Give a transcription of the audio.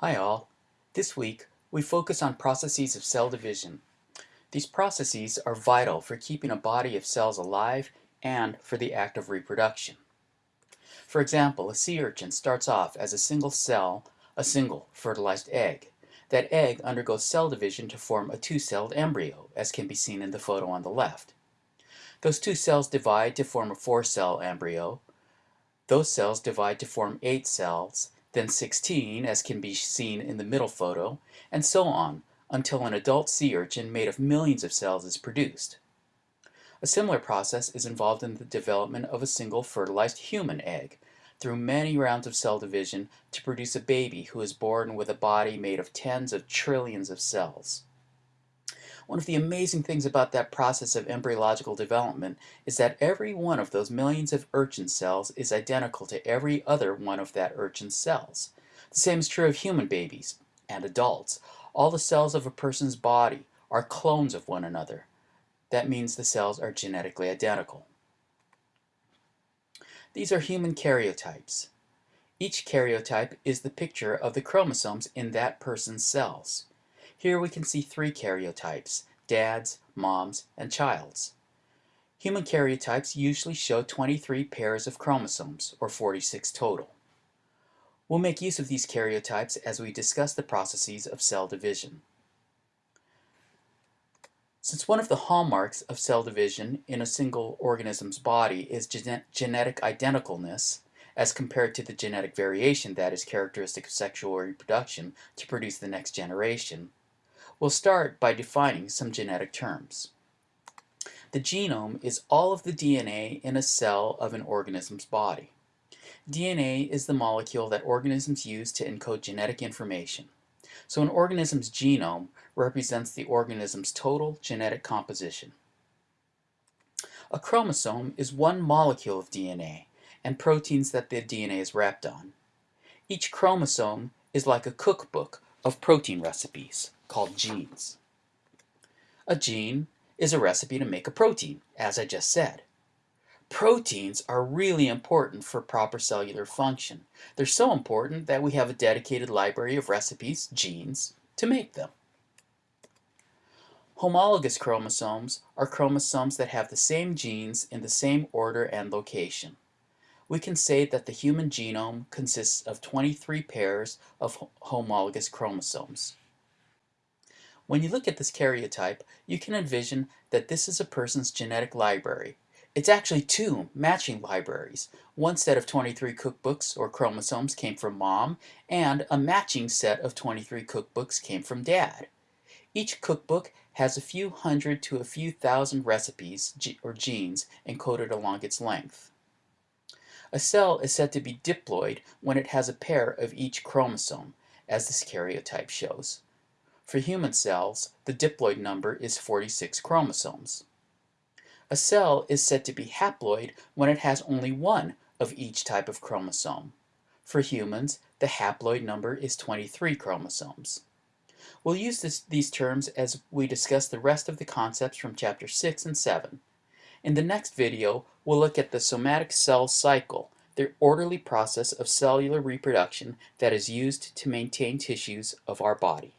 Hi all. This week we focus on processes of cell division. These processes are vital for keeping a body of cells alive and for the act of reproduction. For example, a sea urchin starts off as a single cell, a single fertilized egg. That egg undergoes cell division to form a two-celled embryo, as can be seen in the photo on the left. Those two cells divide to form a four-cell embryo. Those cells divide to form eight cells, then 16, as can be seen in the middle photo, and so on, until an adult sea urchin made of millions of cells is produced. A similar process is involved in the development of a single fertilized human egg, through many rounds of cell division to produce a baby who is born with a body made of tens of trillions of cells. One of the amazing things about that process of embryological development is that every one of those millions of urchin cells is identical to every other one of that urchin's cells. The same is true of human babies and adults. All the cells of a person's body are clones of one another. That means the cells are genetically identical. These are human karyotypes. Each karyotype is the picture of the chromosomes in that person's cells. Here we can see three karyotypes, dad's, mom's, and child's. Human karyotypes usually show 23 pairs of chromosomes, or 46 total. We'll make use of these karyotypes as we discuss the processes of cell division. Since one of the hallmarks of cell division in a single organism's body is gen genetic identicalness, as compared to the genetic variation that is characteristic of sexual reproduction to produce the next generation, We'll start by defining some genetic terms. The genome is all of the DNA in a cell of an organism's body. DNA is the molecule that organisms use to encode genetic information. So an organism's genome represents the organism's total genetic composition. A chromosome is one molecule of DNA and proteins that the DNA is wrapped on. Each chromosome is like a cookbook of protein recipes called genes. A gene is a recipe to make a protein, as I just said. Proteins are really important for proper cellular function. They're so important that we have a dedicated library of recipes, genes, to make them. Homologous chromosomes are chromosomes that have the same genes in the same order and location. We can say that the human genome consists of 23 pairs of homologous chromosomes. When you look at this karyotype, you can envision that this is a person's genetic library. It's actually two matching libraries. One set of 23 cookbooks or chromosomes came from mom, and a matching set of 23 cookbooks came from dad. Each cookbook has a few hundred to a few thousand recipes or genes encoded along its length. A cell is said to be diploid when it has a pair of each chromosome, as this karyotype shows. For human cells, the diploid number is 46 chromosomes. A cell is said to be haploid when it has only one of each type of chromosome. For humans, the haploid number is 23 chromosomes. We'll use this, these terms as we discuss the rest of the concepts from chapter 6 and 7. In the next video, we'll look at the somatic cell cycle, the orderly process of cellular reproduction that is used to maintain tissues of our body.